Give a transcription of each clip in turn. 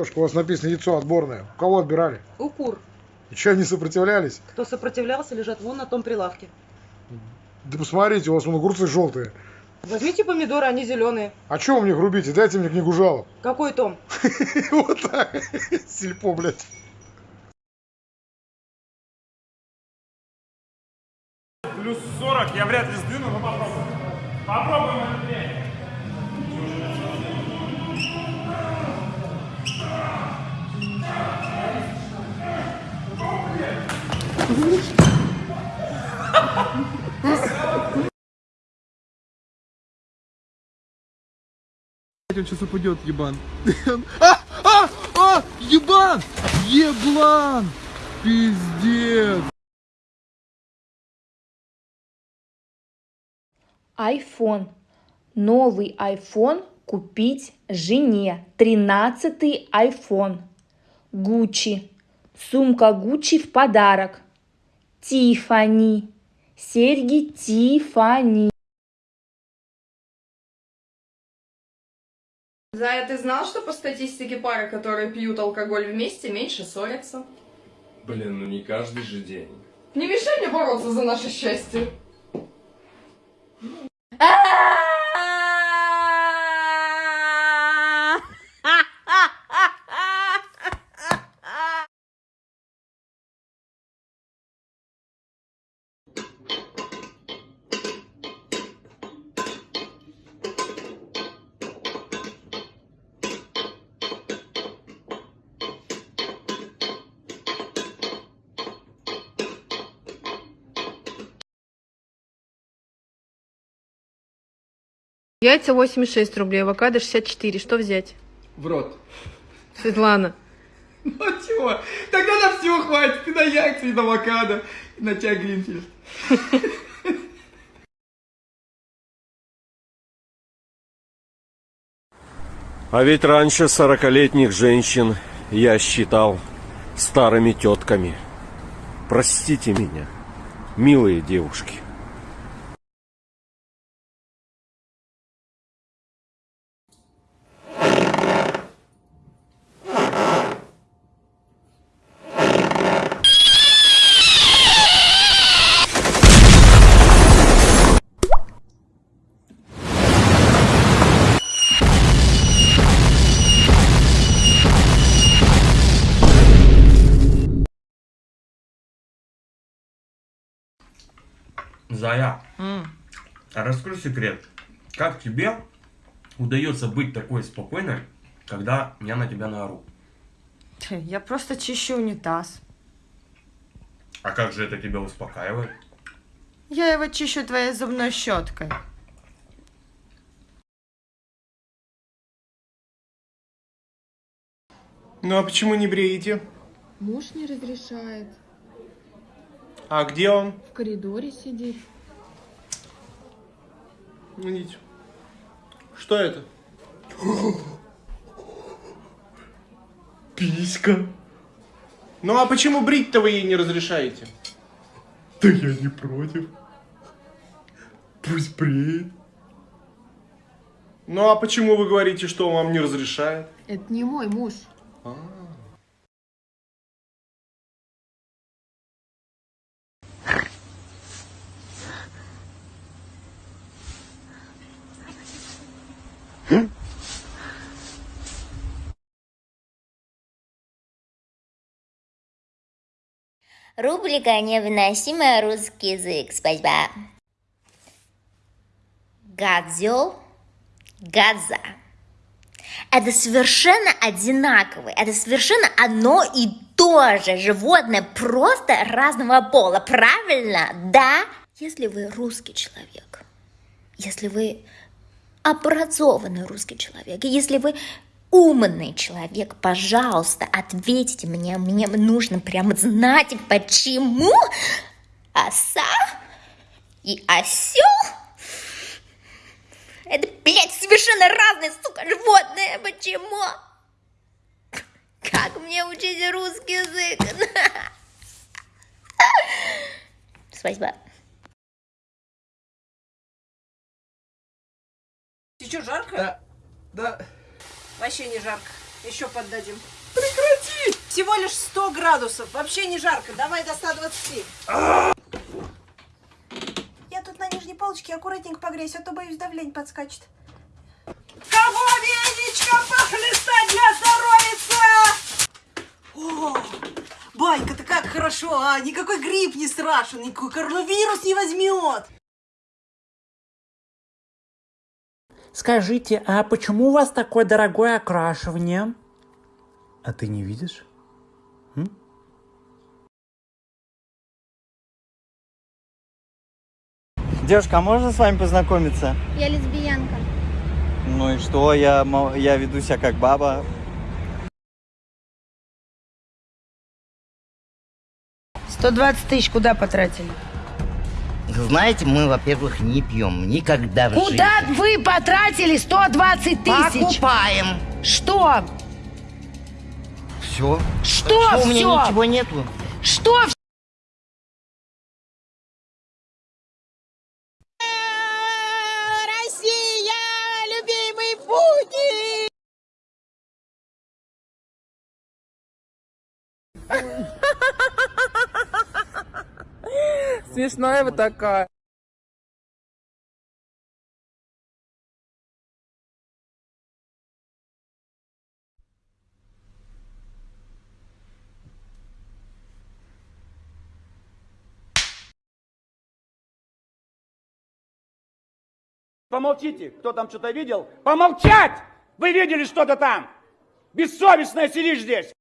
Девушка, у вас написано яйцо отборное. У кого отбирали? У кур. И что, они сопротивлялись? Кто сопротивлялся, лежат вон на том прилавке. Да посмотрите, у вас вон огурцы желтые. Возьмите помидоры, они зеленые. А что вы мне грубите? Дайте мне книгу жалоб. Какой том? Вот так. Сельпо, блядь. Плюс 40 я вряд ли сдвину, но попробуем. Попробуем это Он сейчас упадет, ебан. А! А! А! Ебан! Еблан! Пиздец! iPhone. Новый iPhone купить жене. Тринадцатый iPhone. Гуччи. Сумка Гуччи в подарок. Тифани. Серьги Тифани. Зая, ты знал, что по статистике пары, которые пьют алкоголь вместе, меньше ссорятся? Блин, ну не каждый же день. Не мешай мне бороться за наше счастье. Яйца 86 рублей, авокадо 64. Что взять? В рот. Светлана. Ну чего? Тогда на все хватит. И на яйца, и на авокадо, и на чай Гринфилд. А ведь раньше сорокалетних женщин я считал старыми тетками. Простите меня, милые девушки. Зая, а расскажи секрет. Как тебе удается быть такой спокойной, когда я на тебя наору? Я просто чищу унитаз. А как же это тебя успокаивает? Я его чищу твоей зубной щеткой. Ну а почему не бреете? Муж не разрешает. А где он? В коридоре сидит. Ну, идите. Что это? Писька. Ну а почему брить-то вы ей не разрешаете? Да я не против. Пусть бреет. Ну а почему вы говорите, что он вам не разрешает? Это не мой муж. Рубрика «Невыносимый русский язык». Спасибо. Гадзел, гадза. Это совершенно одинаковые, это совершенно одно и то же животное, просто разного пола, правильно? Да? Если вы русский человек, если вы образованный русский человек, если вы умный человек, пожалуйста, ответьте мне, мне нужно прямо знать, почему оса и осел это, блядь, совершенно разные, сука, животные, почему? Как мне учить русский язык? Спасибо. Ты что, жарко? Да, да. Вообще не жарко. Еще поддадим. Прекрати! Всего лишь 100 градусов. Вообще не жарко. Давай до 120. Я тут на нижней полочке аккуратненько погрейся, а то боюсь давление подскачет. Кого веничком похлестать для здоровица? О, Байка-то как хорошо, а? Никакой грипп не страшен, никакой коронавирус не возьмет. Скажите, а почему у вас такое дорогое окрашивание? А ты не видишь? М? Девушка, а можно с вами познакомиться? Я лесбиянка. Ну и что, я, мо- я веду себя как баба. Сто двадцать тысяч куда потратили? Знаете, мы, во-первых, не пьем никогда в Куда жизни. вы потратили 120 тысяч? Покупаем. Что? Все. Что у меня ничего нету. Что? вс- Россия, Смешная вы такая. Помолчите, кто там что-то видел? Помолчать! Вы видели что-то там? Бессовестная сидишь здесь!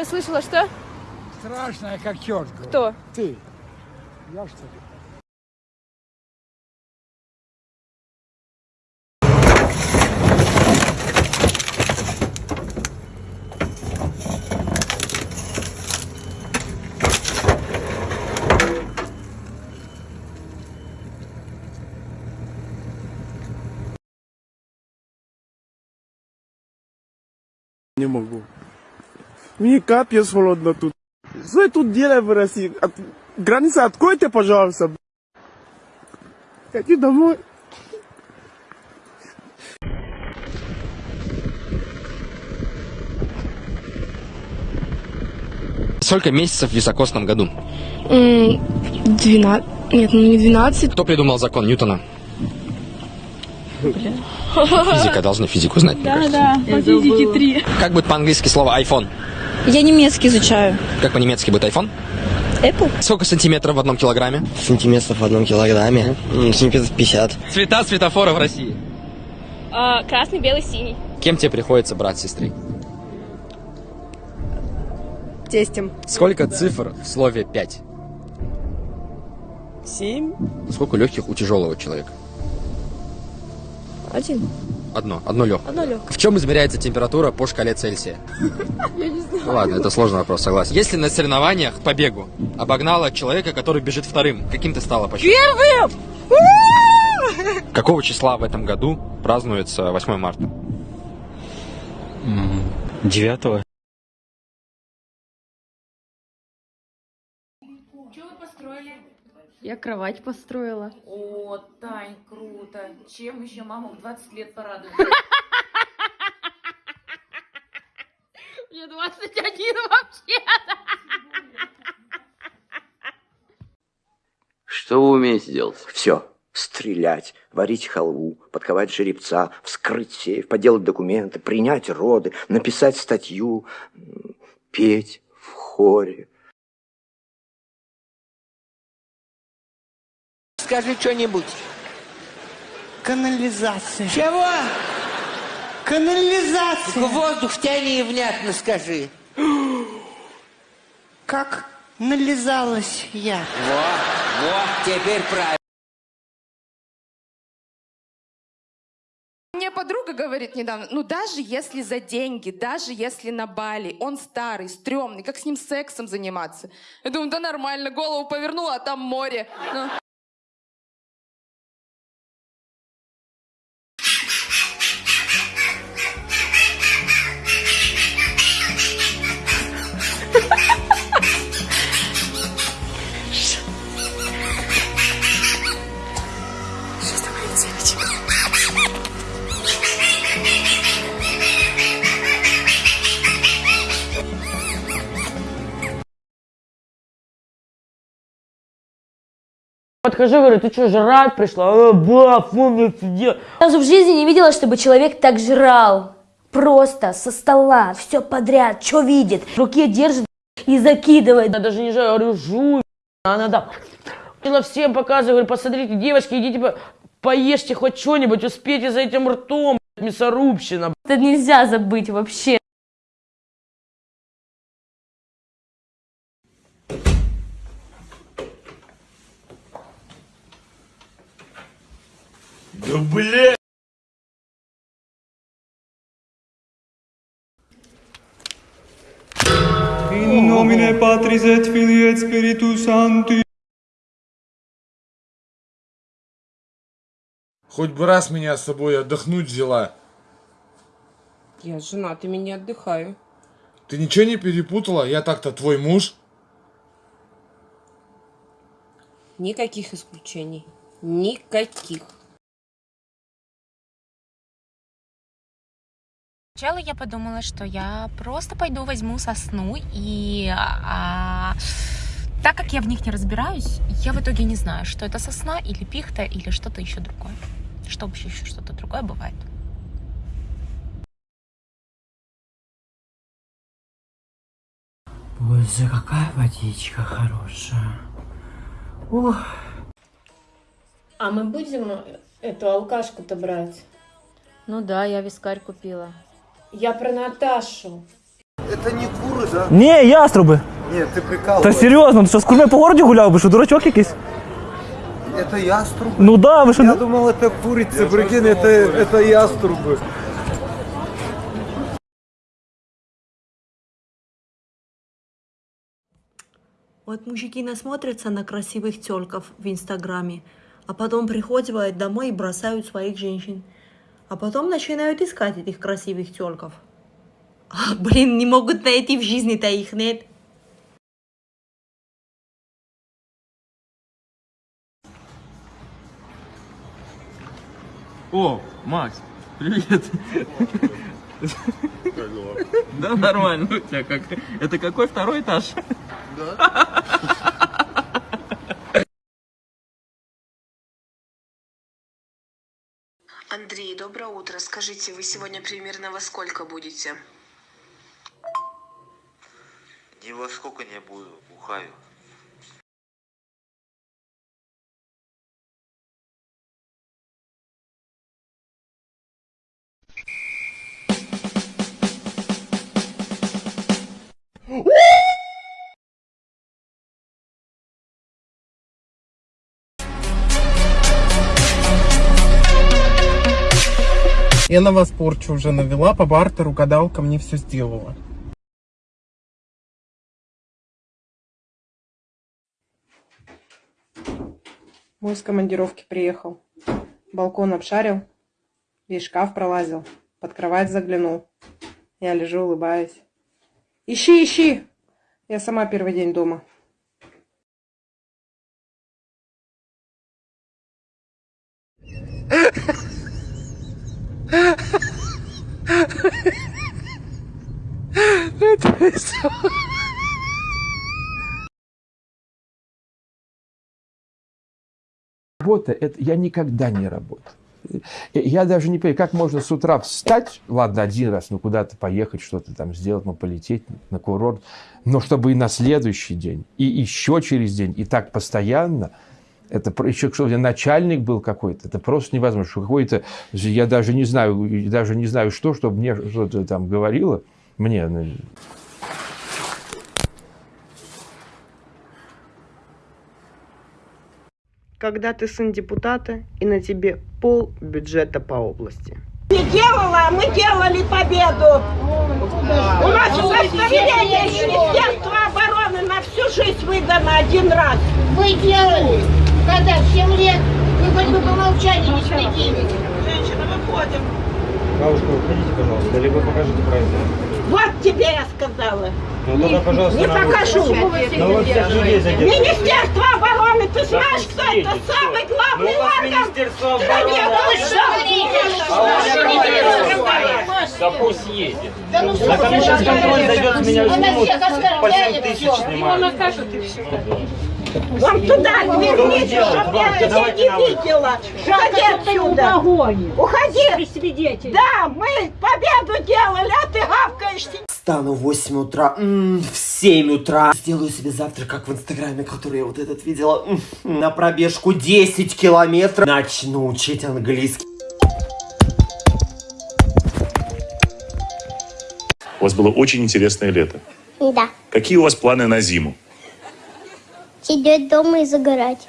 Не расслышала, что? Страшная, как черт. Кто? Ты. Я что ли? Не могу. Мне капец холодно тут. Что я тут делаю в России? От... Граница откройте, пожалуйста. Хочу домой. Сколько месяцев в високосном году? Двенадцать. Нет, ну не двенадцать. Кто придумал закон Ньютона? Физика должны физику знать. мне Да, кажется. да, по физике три. Как будет по-английски слово iPhone? Я немецкий изучаю. Как по-немецки будет iPhone? Apple? Сколько сантиметров в одном килограмме? Сантиметров в одном килограмме. Сантиметров 50. Цвета светофора в России. А, красный, белый, синий. Кем тебе приходится брат с сестрой? Тестем. Сколько цифр в слове 5? Семь. Сколько легких у тяжелого человека? Один. Одно. Одно легкое. Одно легкое. В чем измеряется температура по шкале Цельсия? Я не знаю. Ладно, это сложный вопрос, согласен. Если на соревнованиях по бегу обогнала человека, который бежит вторым, каким ты стала по счету? Первым! Какого числа в этом году празднуется 8 марта? Девятого. Я кровать построила. О, Тань, круто. Чем еще маму в 20 лет порадует? Мне 21 вообще. Что вы умеете делать? Все. Стрелять, варить халву, подковать жеребца, вскрыть сейф, поделать документы, принять роды, написать статью, петь в хоре. скажи что-нибудь. Канализация. Чего? Канализация. Только воздух тяни и внятно скажи. Как нализалась я. Вот, вот, теперь правильно. Мне подруга говорит недавно, ну даже если за деньги, даже если на Бали, он старый, стрёмный, как с ним сексом заниматься? Я думаю, да нормально, голову повернула, а там море. Ну. Подхожу, говорю, ты что, жрать пришла? А, ба, фу, мне сидел. Разу в жизни не видела, чтобы человек так жрал. Просто со стола, все подряд, что видит. В руке держит и закидывает. Я даже не жраю, говорю, жуй. Она там Хотела всем показывать, говорю, посмотрите, девочки, идите, по- поешьте хоть что-нибудь, успейте за этим ртом, мясорубщина. Это нельзя забыть вообще. Да бля! In nomine Patris et Filii et Spiritus Sancti. Хоть бы раз меня с собой отдохнуть взяла. Я с женатыми не отдыхаю. Ты ничего не перепутала? Я так-то твой муж. Никаких исключений. Никаких. Сначала я подумала, что я просто пойду возьму сосну и а, так как я в них не разбираюсь, я в итоге не знаю, что это сосна или пихта или что-то еще другое. Что вообще еще что-то другое бывает. Боже, какая водичка хорошая. Ух. А мы будем эту алкашку-то брать? Ну да, я вискарь купила. Я про Наташу. Это не куры, да? Не, яструбы. Нет, ты Та прикалываешься. серйозно, ти що з курми по городу гуляв, ви що, дурачок якийсь? Это яструбы? Ну да, вы что- Я думал, это курица, прикинь, это, это яструбы. Вот мужики насмотрятся на красивых телков в Инстаграме, а потом приходят домой и бросают своих женщин. А потом начинают искать этих красивых телков. А, блин, не могут найти в жизни-то их нет. О, Макс, привет. Да, нормально у тебя как. Это какой второй этаж? Андрей, доброе утро. Скажите, вы сегодня примерно во сколько будете? Ни во сколько не буду, бухаю. Я на вас порчу уже навела, по бартеру гадалка мне все сделала. Мой с командировки приехал. Балкон обшарил, весь шкаф пролазил, под кровать заглянул. Я лежу, улыбаюсь. Ищи, ищи! Я сама первый день дома. Работа, это я никогда не работаю. Я даже не понимаю, как можно с утра встать, ладно, один раз, ну куда-то поехать, что-то там сделать, ну полететь на курорт, но чтобы и на следующий день, и еще через день, и так постоянно, это еще что начальник был какой-то, это просто невозможно, что какой-то, я даже не знаю, даже не знаю что, чтобы мне что-то там говорило, мне, Когда ты сын депутата и на тебе пол бюджета по области. не делала, а мы делали победу. У нас удостоверение Министерства обороны на всю жизнь выдано один раз. Вы делали, когда в 7 лет, вы хоть бы помолчали, не стыдились. Женщина, выходим. Бабушка, выходите, пожалуйста, либо покажите праздник. Вот тебе я сказала. Ну тогда, пожалуйста, Не покажу. Ну. Министерство обороны, ты знаешь, кто это? Самый главный Ну, орган Министерство стране. Ну Да пусть ездит. Да ну Да ко мне сейчас контроль зайдет, с меня всех по оскорбляет, 7 тысяч снимают. Вам туда Что вы верните, делаете, чтоб бабка? я Давайте не видела. Уходи отсюда. Уходи. Да, мы победу делали, а ты гавкаешь. Встану в 8 утра, м, в 7 утра. Сделаю себе завтрак, как в инстаграме, который я вот этот видела. м, На пробежку 10 километров. Начну учить английский. У вас было очень интересное лето. Да. Какие у вас планы на зиму? Сидеть дома и загорать.